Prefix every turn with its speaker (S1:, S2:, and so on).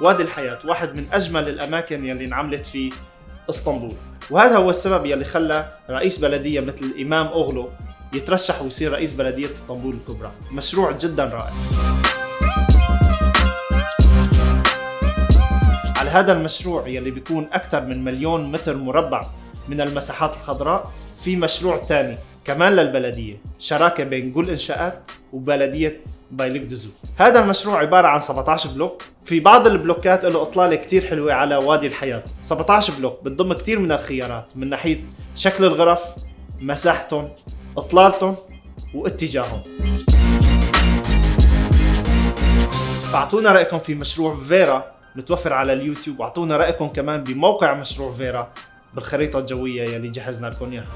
S1: وادي الحياة واحد من أجمل الأماكن يلي انعملت في إسطنبول. وهذا هو السبب يلي خلى رئيس بلدية مثل الإمام أغلو يترشح ويصير رئيس بلدية إسطنبول الكبرى. مشروع جدا رائع. على هذا المشروع يلي بيكون أكثر من مليون متر مربع من المساحات الخضراء في مشروع ثاني كمان للبلدية شراكة بين جول إنشاءات وبلدية بيليك دوزو هذا المشروع عبارة عن 17 بلوك. في بعض البلوكات له إطلالة كتير حلوة على وادي الحياة. 17 بلوك بتضم كتير من الخيارات من ناحية شكل الغرف مساحتهم إطلالتهم واتجاههم. فاعطونا رأيكم في مشروع فيرا متوفر على اليوتيوب. واعطونا رأيكم كمان بموقع مشروع فيرا بالخريطة الجوية يلي جهزنا لكم إياها.